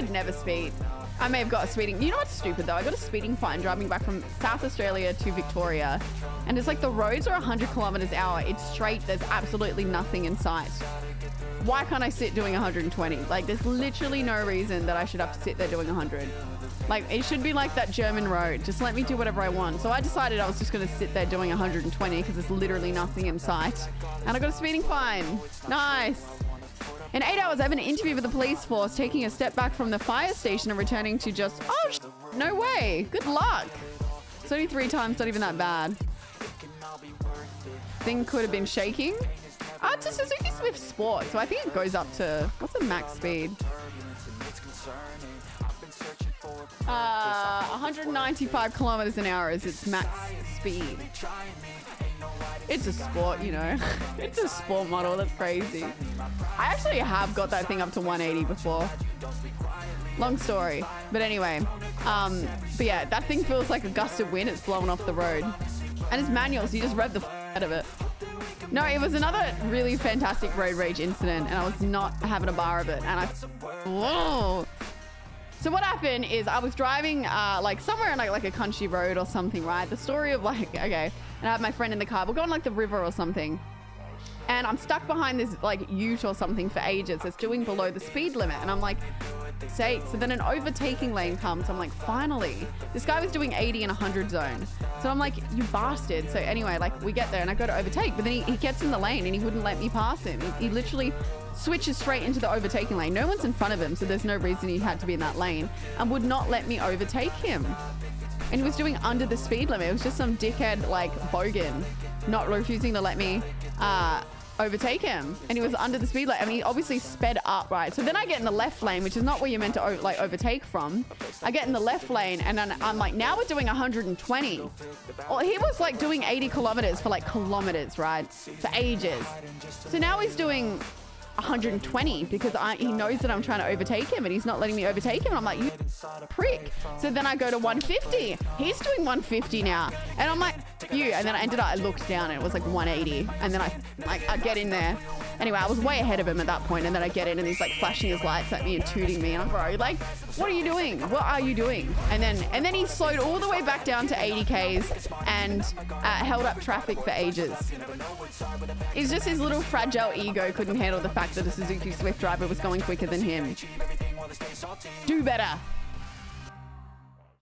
would never speed. I may have got a speeding. You know what's stupid though? I got a speeding fine driving back from South Australia to Victoria, and it's like the roads are 100 kilometers hour. It's straight. There's absolutely nothing in sight. Why can't I sit doing 120? Like, there's literally no reason that I should have to sit there doing 100. Like, it should be like that German road. Just let me do whatever I want. So I decided I was just going to sit there doing 120 because there's literally nothing in sight. And I got a speeding fine. Nice. In eight hours, I have an interview with the police force, taking a step back from the fire station and returning to just, oh, no way. Good luck. It's only three times, not even that bad. Thing could have been shaking. Ah, a Suzuki Swift Sport, so I think it goes up to, what's the max speed? Uh, 195 kilometers an hour is its max speed. It's a sport, you know. it's a sport model. That's crazy. I actually have got that thing up to 180 before. Long story. But anyway, um, but yeah, that thing feels like a gust of wind. It's blowing off the road. And it's manual, so you just rev the out of it. No, it was another really fantastic road rage incident, and I was not having a bar of it. And I, whoa. So what happened is I was driving uh, like somewhere in like, like a country road or something, right? The story of like, okay, and I have my friend in the car. We're going like the river or something. And I'm stuck behind this like ute or something for ages. It's doing below the speed limit. And I'm like, sake. So then an overtaking lane comes. I'm like, finally. This guy was doing 80 and 100 zone. So I'm like, you bastard. So anyway, like we get there and I go to overtake, but then he, he gets in the lane and he wouldn't let me pass him. He, he literally switches straight into the overtaking lane. No one's in front of him, so there's no reason he had to be in that lane and would not let me overtake him. And he was doing under the speed limit. It was just some dickhead like bogan not refusing to let me uh, overtake him and he was under the speed limit. I mean, he obviously sped up, right? So then I get in the left lane, which is not where you're meant to oh, like overtake from. I get in the left lane and then I'm like, now we're doing 120. Well, he was like doing 80 kilometers for like kilometers, right? For ages. So now he's doing 120 because I, he knows that I'm trying to overtake him and he's not letting me overtake him. I'm like, you prick. So then I go to 150. He's doing 150 now. And I'm like, you. And then I ended up, I looked down and it was like 180. And then I, I, I get in there. Anyway, I was way ahead of him at that point, and then I get in and he's like flashing his lights at me and tooting me, and I'm bro, like, what are you doing? What are you doing? And then and then he slowed all the way back down to 80 k's and uh, held up traffic for ages. It's just his little fragile ego couldn't handle the fact that a Suzuki Swift driver was going quicker than him. Do better.